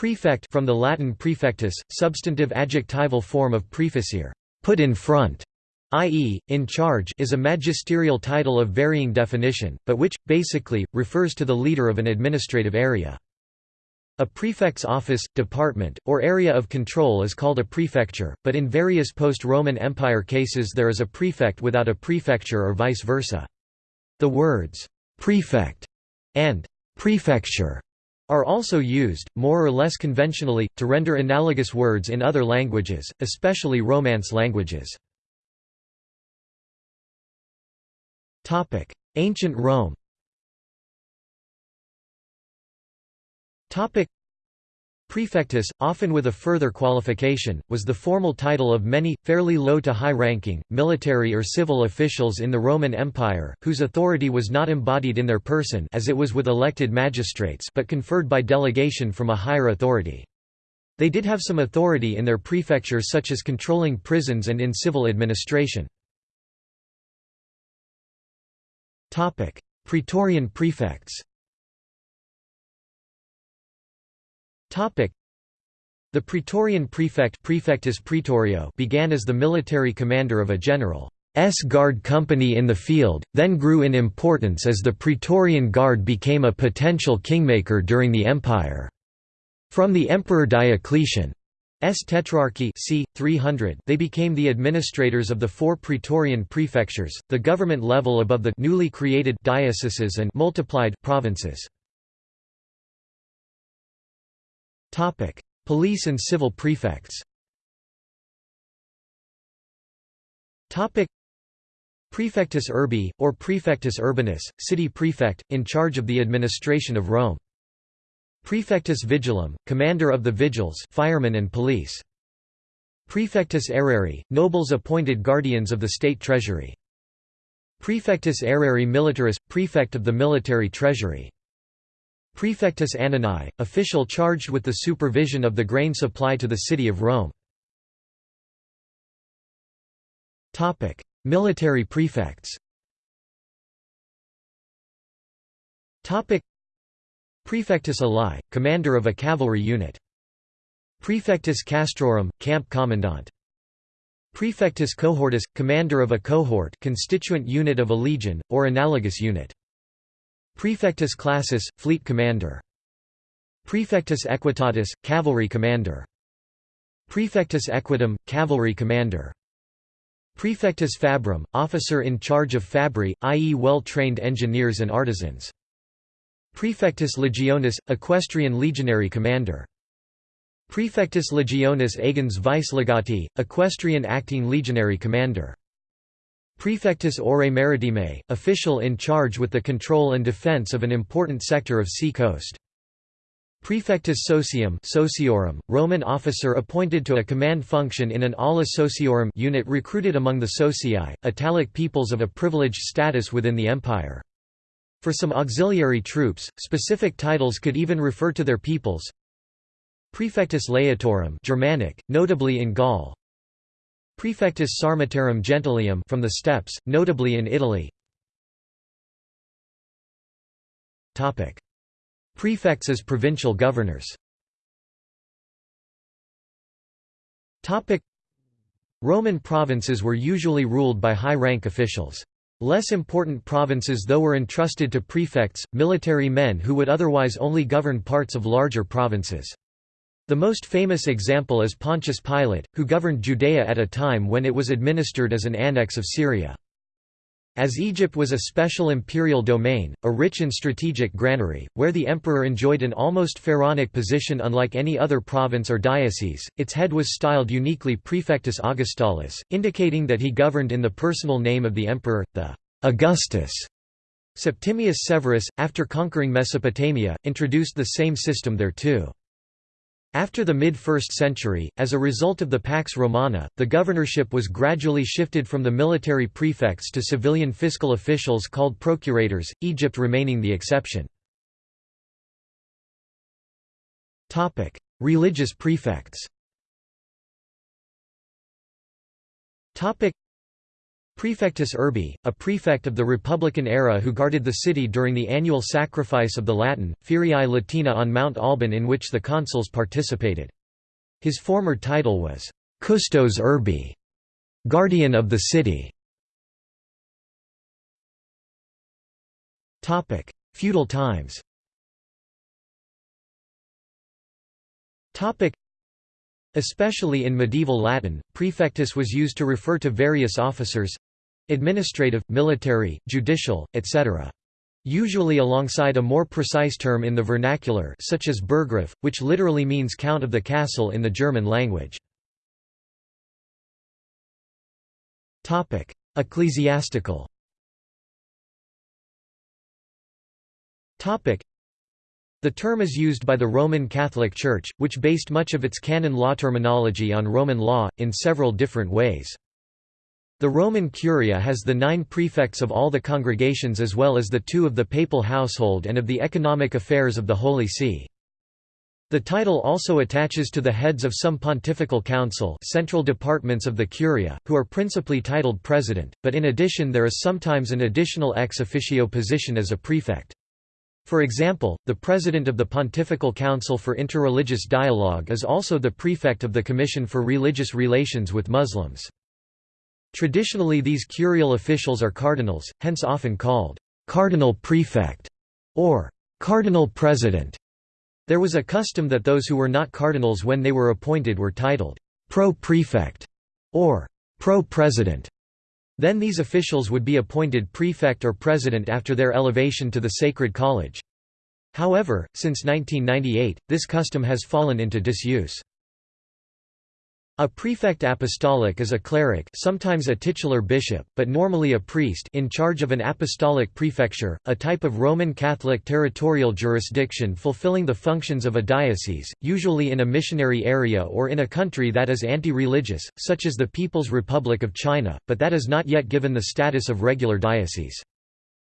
Prefect from the Latin prefectus, substantive adjectival form of praefecere, put in front, i.e., in charge is a magisterial title of varying definition, but which, basically, refers to the leader of an administrative area. A prefect's office, department, or area of control is called a prefecture, but in various post-Roman Empire cases there is a prefect without a prefecture or vice versa. The words, "'prefect' and "'prefecture' are also used, more or less conventionally, to render analogous words in other languages, especially Romance languages. Ancient Rome Prefectus, often with a further qualification, was the formal title of many, fairly low to high-ranking, military or civil officials in the Roman Empire, whose authority was not embodied in their person as it was with elected magistrates but conferred by delegation from a higher authority. They did have some authority in their prefectures such as controlling prisons and in civil administration. Praetorian prefects the Praetorian prefect Praefectus Praetorio began as the military commander of a general's guard company in the field, then grew in importance as the Praetorian Guard became a potential kingmaker during the empire. From the Emperor Diocletian S. Tetrarchy c. 300 they became the administrators of the four Praetorian prefectures, the government level above the newly created dioceses and multiplied provinces. Topic: Police and civil prefects. Topic: Prefectus urbi or Prefectus urbanus, city prefect in charge of the administration of Rome. Prefectus vigilum, commander of the vigils, firemen and police. Prefectus aerarii, nobles appointed guardians of the state treasury. Prefectus aerarii militaris, prefect of the military treasury. Prefectus Annonae, official charged with the supervision of the grain supply to the city of Rome. Military prefects Prefectus Alae, commander of a cavalry unit. Prefectus Castrorum, camp commandant. Prefectus cohortus, commander of a cohort constituent unit of a legion, or analogous unit. Prefectus classis, fleet commander. Prefectus equitatis, cavalry commander. Prefectus equitum, cavalry commander. Prefectus fabrum, officer in charge of fabri, i.e. well-trained engineers and artisans. Prefectus legionis, equestrian legionary commander. Prefectus legionis agens vice legati, equestrian acting legionary commander. Prefectus ore maritime, official in charge with the control and defense of an important sector of sea coast. Prefectus socium sociorum, Roman officer appointed to a command function in an ala sociorum unit recruited among the socii, Italic peoples of a privileged status within the empire. For some auxiliary troops, specific titles could even refer to their peoples. Prefectus laetorum Germanic, notably in Gaul, Prefectus Sarmatarum Gentilium from the steppes, notably in Italy. Topic: Prefects as provincial governors. Topic: Roman provinces were usually ruled by high-rank officials. Less important provinces though were entrusted to prefects, military men who would otherwise only govern parts of larger provinces. The most famous example is Pontius Pilate, who governed Judea at a time when it was administered as an annex of Syria. As Egypt was a special imperial domain, a rich and strategic granary, where the emperor enjoyed an almost pharaonic position unlike any other province or diocese, its head was styled uniquely Prefectus Augustalis, indicating that he governed in the personal name of the emperor, the Augustus. Septimius Severus, after conquering Mesopotamia, introduced the same system there too. After the mid-1st century, as a result of the Pax Romana, the governorship was gradually shifted from the military prefects to civilian fiscal officials called procurators, Egypt remaining the exception. Religious prefects Prefectus urbi, a prefect of the Republican era who guarded the city during the annual sacrifice of the Latin, Feriae Latina on Mount Alban in which the consuls participated. His former title was, Custos urbi, guardian of the city. Feudal times Especially in medieval Latin, prefectus was used to refer to various officers, administrative, military, judicial, etc. Usually alongside a more precise term in the vernacular such as Burggraf, which literally means count of the castle in the German language. Ecclesiastical the term is used by the Roman Catholic Church, which based much of its canon law terminology on Roman law, in several different ways. The Roman Curia has the nine prefects of all the congregations as well as the two of the papal household and of the economic affairs of the Holy See. The title also attaches to the heads of some pontifical council central departments of the Curia, who are principally titled president, but in addition there is sometimes an additional ex officio position as a prefect. For example, the president of the Pontifical Council for Interreligious Dialogue is also the prefect of the Commission for Religious Relations with Muslims. Traditionally these curial officials are cardinals, hence often called «cardinal prefect» or «cardinal president». There was a custom that those who were not cardinals when they were appointed were titled «pro-prefect» or «pro-president». Then these officials would be appointed prefect or president after their elevation to the Sacred College. However, since 1998, this custom has fallen into disuse. A prefect apostolic is a cleric sometimes a titular bishop, but normally a priest in charge of an apostolic prefecture, a type of Roman Catholic territorial jurisdiction fulfilling the functions of a diocese, usually in a missionary area or in a country that is anti-religious, such as the People's Republic of China, but that is not yet given the status of regular diocese.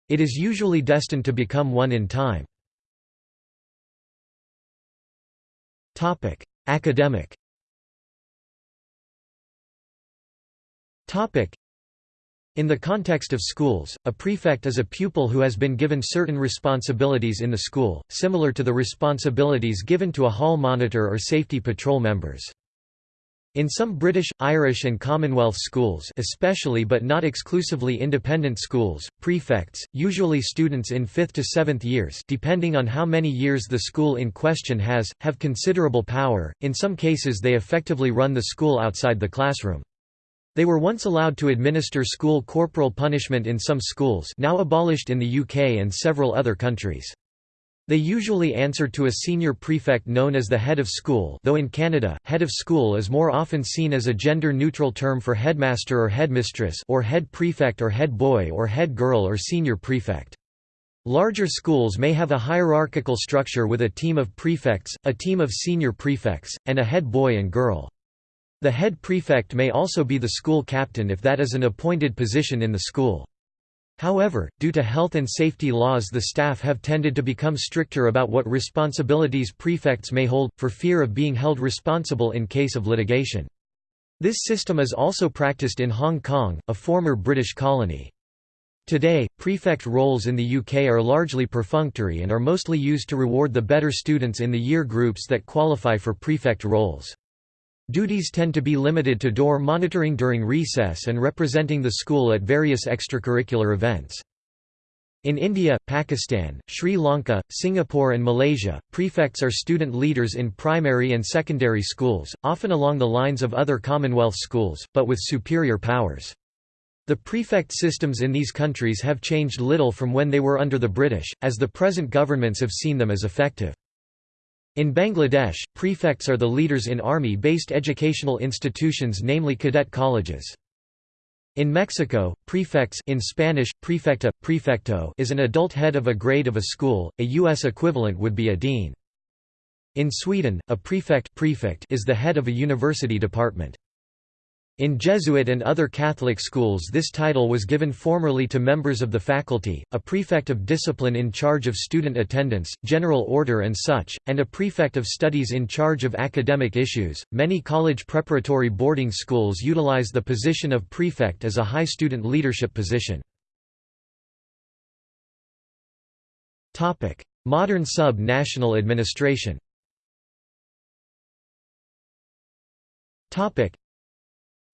It is usually destined to become one in time. Academic In the context of schools, a prefect is a pupil who has been given certain responsibilities in the school, similar to the responsibilities given to a hall monitor or safety patrol members. In some British, Irish and Commonwealth schools especially but not exclusively independent schools, prefects, usually students in 5th to 7th years depending on how many years the school in question has, have considerable power, in some cases they effectively run the school outside the classroom. They were once allowed to administer school corporal punishment in some schools now abolished in the UK and several other countries. They usually answer to a senior prefect known as the head of school though in Canada, head of school is more often seen as a gender-neutral term for headmaster or headmistress or head prefect or head boy or head girl or senior prefect. Larger schools may have a hierarchical structure with a team of prefects, a team of senior prefects, and a head boy and girl. The head prefect may also be the school captain if that is an appointed position in the school. However, due to health and safety laws the staff have tended to become stricter about what responsibilities prefects may hold, for fear of being held responsible in case of litigation. This system is also practiced in Hong Kong, a former British colony. Today, prefect roles in the UK are largely perfunctory and are mostly used to reward the better students in the year groups that qualify for prefect roles. Duties tend to be limited to door monitoring during recess and representing the school at various extracurricular events. In India, Pakistan, Sri Lanka, Singapore and Malaysia, prefects are student leaders in primary and secondary schools, often along the lines of other Commonwealth schools, but with superior powers. The prefect systems in these countries have changed little from when they were under the British, as the present governments have seen them as effective. In Bangladesh, prefects are the leaders in army-based educational institutions namely cadet colleges. In Mexico, prefects in Spanish, prefecta, prefecto is an adult head of a grade of a school, a U.S. equivalent would be a dean. In Sweden, a prefect, prefect is the head of a university department. In Jesuit and other Catholic schools this title was given formerly to members of the faculty, a prefect of discipline in charge of student attendance, general order and such, and a prefect of studies in charge of academic issues. Many college preparatory boarding schools utilize the position of prefect as a high student leadership position. Topic: Modern sub-national administration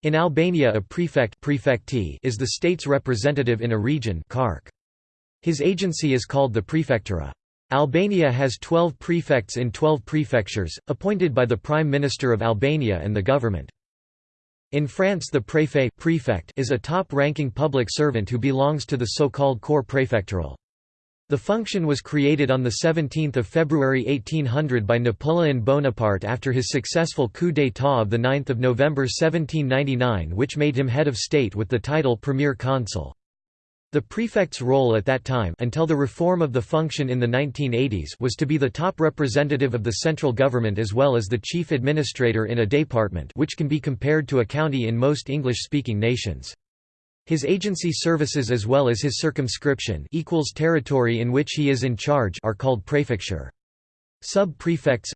in Albania a prefect prefecti is the state's representative in a region His agency is called the prefectura. Albania has 12 prefects in 12 prefectures, appointed by the Prime Minister of Albania and the government. In France the préfet prefect is a top-ranking public servant who belongs to the so-called corps préfectoral. The function was created on 17 February 1800 by Napoleon Bonaparte after his successful coup d'état of 9 November 1799 which made him head of state with the title Premier Consul. The prefect's role at that time until the reform of the function in the 1980s was to be the top representative of the central government as well as the chief administrator in a department which can be compared to a county in most English-speaking nations. His agency services as well as his circumscription equals territory in which he is in charge are called prefecture. Sub-prefects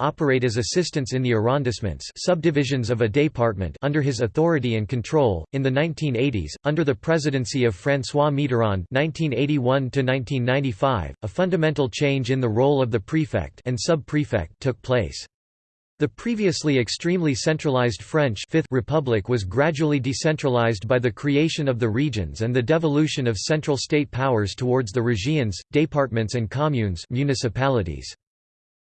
operate as assistants in the arrondissements subdivisions of a department under his authority and control. In the 1980s, under the presidency of François Mitterrand (1981–1995), a fundamental change in the role of the prefect and sub-prefect took place. The previously extremely centralized French Fifth Republic was gradually decentralized by the creation of the regions and the devolution of central state powers towards the régions, départements and communes municipalities.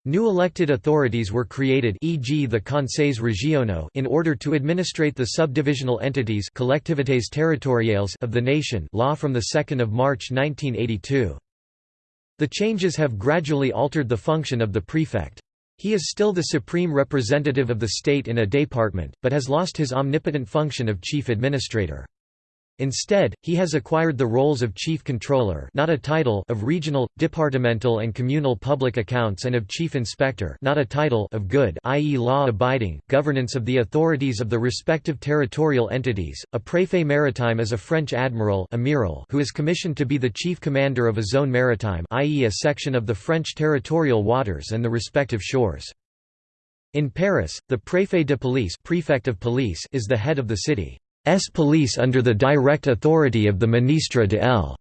New elected authorities were created e.g. the Conseils régionaux in order to administrate the subdivisional entities collectivités territoriales of the nation law from 2 March 1982. The changes have gradually altered the function of the prefect. He is still the supreme representative of the state in a department, but has lost his omnipotent function of chief administrator. Instead, he has acquired the roles of chief controller not a title of regional, departmental and communal public accounts and of chief inspector not a title of good i.e. law-abiding, governance of the authorities of the respective territorial entities. A préfet maritime is a French admiral who is commissioned to be the chief commander of a zone maritime i.e. a section of the French territorial waters and the respective shores. In Paris, the préfet de police, prefect of police is the head of the city. S police under the direct authority of the Ministre de l.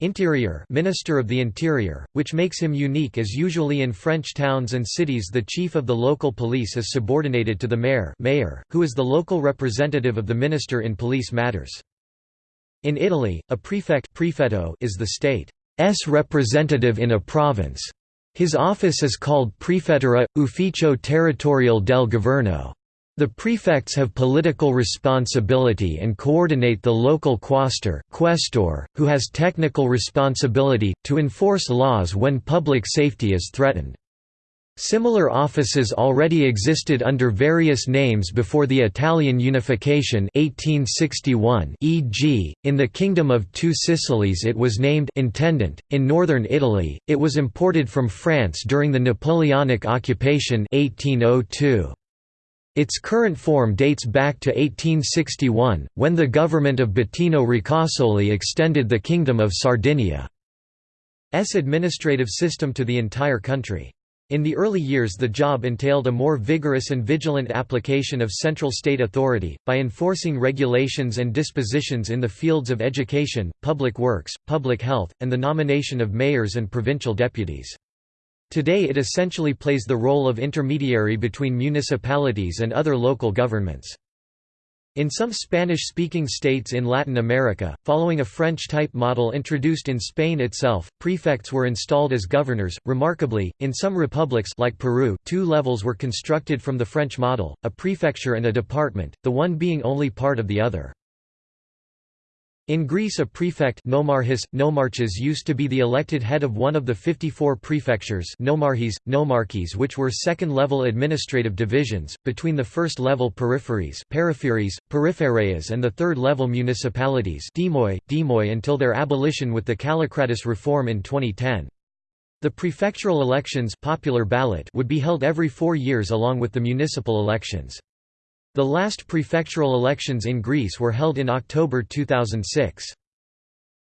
Interior Minister of the Interior, which makes him unique as usually in French towns and cities the chief of the local police is subordinated to the mayor, mayor who is the local representative of the minister in police matters. In Italy, a prefect prefetto is the state's representative in a province. His office is called Prefettura, Ufficio Territoriale del Governo. The prefects have political responsibility and coordinate the local quaestor, who has technical responsibility, to enforce laws when public safety is threatened. Similar offices already existed under various names before the Italian unification 1861 e.g., in the Kingdom of Two Sicilies it was named intendant, in northern Italy, it was imported from France during the Napoleonic occupation 1802. Its current form dates back to 1861, when the government of Bettino Ricasoli extended the Kingdom of Sardinia's administrative system to the entire country. In the early years the job entailed a more vigorous and vigilant application of central state authority, by enforcing regulations and dispositions in the fields of education, public works, public health, and the nomination of mayors and provincial deputies. Today it essentially plays the role of intermediary between municipalities and other local governments. In some Spanish-speaking states in Latin America, following a French-type model introduced in Spain itself, prefects were installed as governors. Remarkably, in some republics like Peru, two levels were constructed from the French model, a prefecture and a department, the one being only part of the other. In Greece a prefect nomarchis, nomarches used to be the elected head of one of the 54 prefectures nomarches, nomarchies which were second-level administrative divisions, between the first-level peripheries peripheries, periphereas and the third-level municipalities demoi, demoi until their abolition with the Kallikratis reform in 2010. The prefectural elections popular ballot would be held every four years along with the municipal elections. The last prefectural elections in Greece were held in October 2006.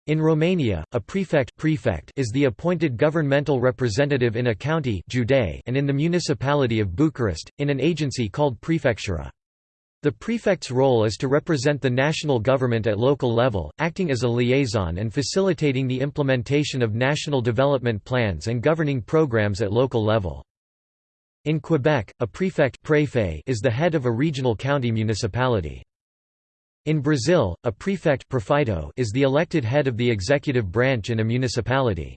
In Romania, a prefect, prefect is the appointed governmental representative in a county and in the municipality of Bucharest, in an agency called prefectura. The prefect's role is to represent the national government at local level, acting as a liaison and facilitating the implementation of national development plans and governing programs at local level. In Quebec, a prefect is the head of a regional county municipality. In Brazil, a prefect is the elected head of the executive branch in a municipality.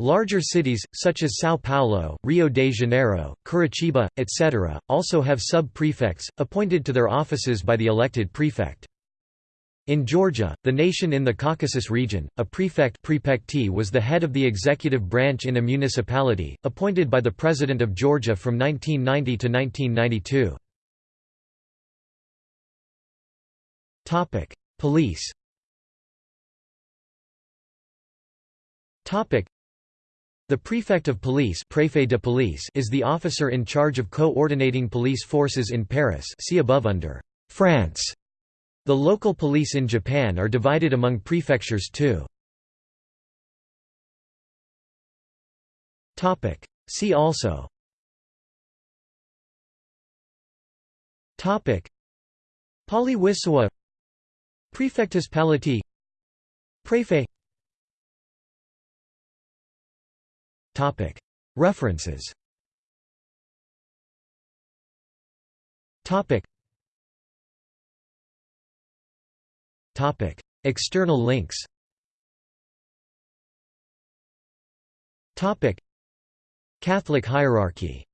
Larger cities, such as São Paulo, Rio de Janeiro, Curitiba, etc., also have sub-prefects, appointed to their offices by the elected prefect. In Georgia, the nation in the Caucasus region, a prefect prefectee was the head of the executive branch in a municipality, appointed by the President of Georgia from 1990 to 1992. Police the prefect of police, préfet de police is the officer in charge of coordinating police forces in Paris see above under France. The local police in Japan are divided among prefectures too. See also. Pauly-Wissowa Prefectus Palati. Préfet References External links Catholic hierarchy